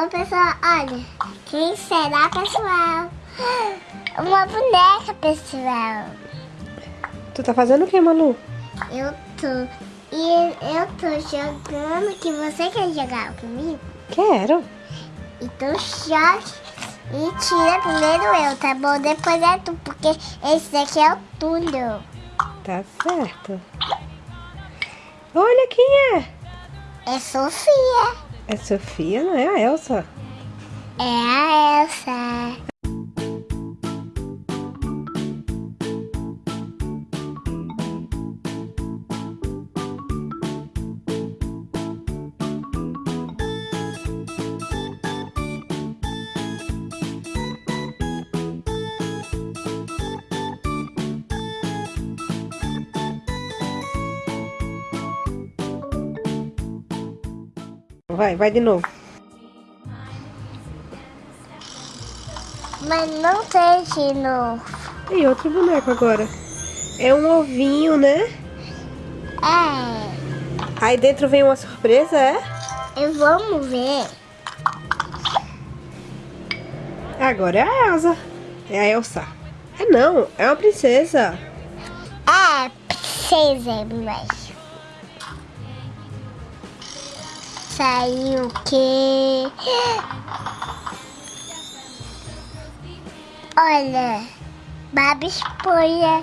Ô pessoal, olha, quem será pessoal? Uma boneca pessoal. Tu tá fazendo o que, Malu? Eu tô. E eu tô jogando que você quer jogar comigo? Quero. Então jogue e tira primeiro eu, tá bom? Depois é tu, porque esse daqui é o túnel. Tá certo. Olha quem é. É Sofia. É Sofia, não é a Elsa? É a Elsa. Vai, vai de novo. Mas não tem de novo. E outro boneco agora. É um ovinho, né? É. Aí dentro vem uma surpresa, é? E vamos ver. Agora é a Elsa. É a Elsa. É não, é uma princesa. É, princesa, mas. Saiu o quê? Olha, Babi Esponja.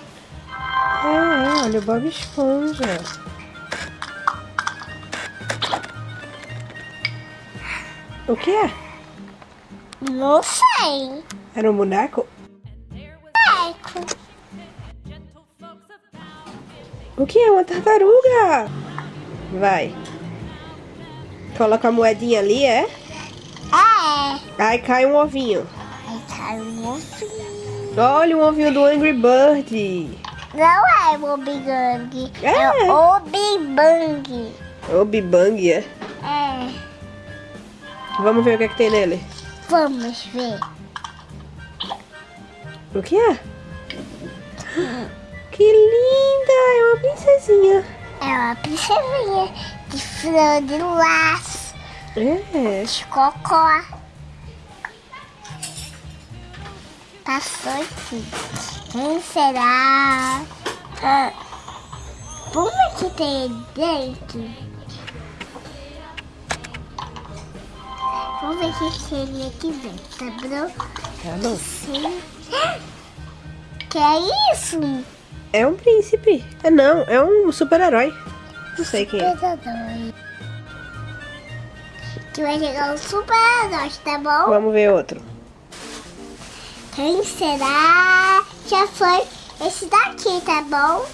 É, olha o Bob Esponja. O que é? Não sei. Era um boneco? Eco. O que é? Uma tartaruga? Vai. Coloca a moedinha ali, é? É. Aí cai um ovinho. Aí caiu um ovinho. Olha o ovinho do Angry Bird. Não é o Big Bang. É. É o Big Bang. O Bibang, é? É. Vamos ver o que, é que tem nele. Vamos ver. O que é? Que linda! É uma princesinha. É uma princesinha de flor de laço, É. de cocó. Passou aqui. Quem será? Ah, Vamos ver o que tem dentro. Vamos ver o que tem aqui dentro, tá bom? Tá bom. Sim. Que é isso? É um príncipe. É não, é um super-herói. Não sei quem é. Que vai chegar um super-herói, tá bom? Vamos ver outro. Quem será? Já foi esse daqui, tá bom?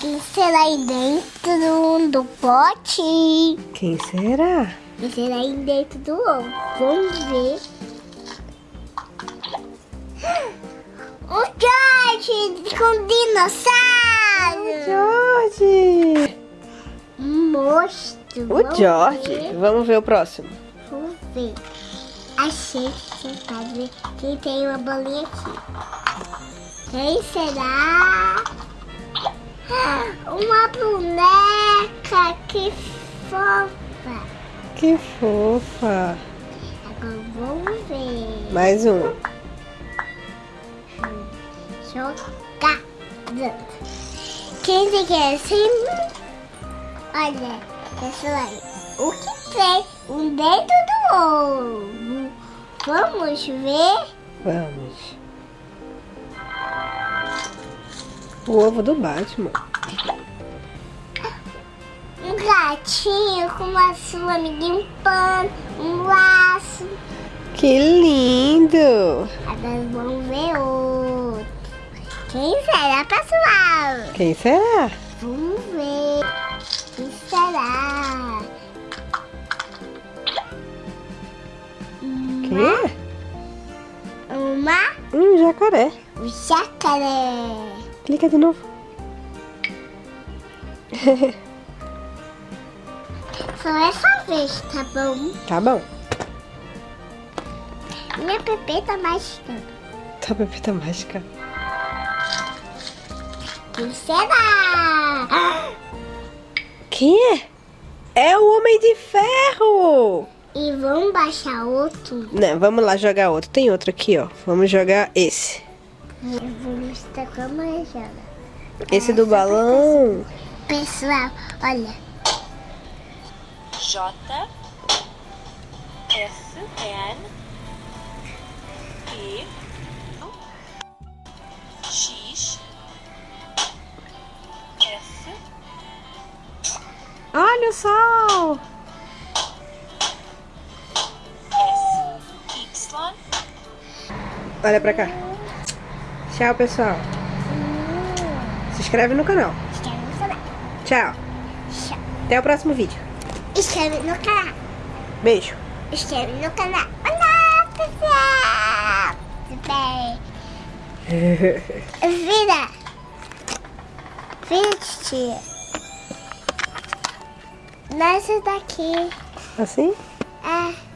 Quem será aí dentro do pote? Quem será? Quem será aí dentro do ovo? Vamos ver. O George com dinossauro! George! Monstro. O Vamos George. ver. Vamos ver o próximo. Vamos ver. Achei que pode ver que tem uma bolinha aqui. Quem será? Uma boneca, que fofa. Que fofa. Agora vamos ver. Mais um. Jogar. Quem você quer assim? Olha, pessoal, o que tem um dentro do ovo? Vamos ver? Vamos. O ovo do Batman. Um gatinho com uma sua amiguinha um pano, um laço. Que lindo! Agora vamos ver outro. Quem será, pessoal? Quem será? Vamos É? Uma, Um jacaré. um jacaré. Clica de novo. Só essa vez, tá bom? Tá bom. Minha pepeta mágica. Tá pepita mágica. Quem será? Quem é? É o Homem de Ferro! E vamos baixar outro. Não, vamos lá jogar outro. Tem outro aqui, ó. Vamos jogar esse. Vamos a manjada. Esse do balão. Pessoal, olha. J S N E X S Olha o sol! Olha pra cá. Tchau, pessoal. Se inscreve no canal. Inscreve no canal. Tchau. Tchau. Até o próximo vídeo. Inscreve no canal. Beijo. Inscreve no canal. Olá, pessoal. Tudo bem? Vira. Vira, tia. Nessa daqui. Assim? É.